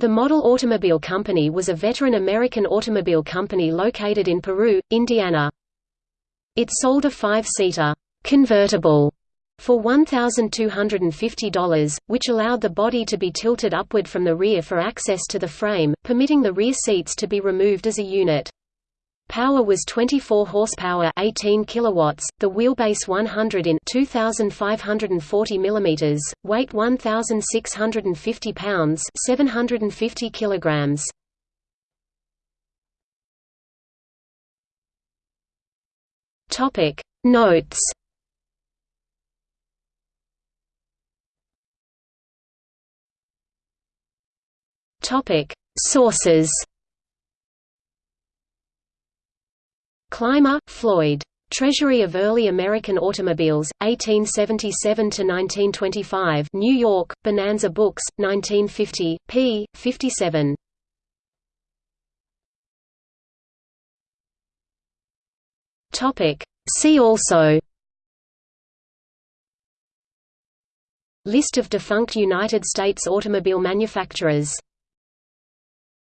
The Model Automobile Company was a veteran American automobile company located in Peru, Indiana. It sold a five-seater convertible for $1,250, which allowed the body to be tilted upward from the rear for access to the frame, permitting the rear seats to be removed as a unit. Power was 24 horsepower, 18 kilowatts. The wheelbase 100 in 2540 mm, weight 1650 pounds, 750 kilograms. Topic Notes Topic Sources Clymer, Floyd. Treasury of Early American Automobiles, 1877–1925 New York, Bonanza Books, 1950, p. 57. See also List of defunct United States automobile manufacturers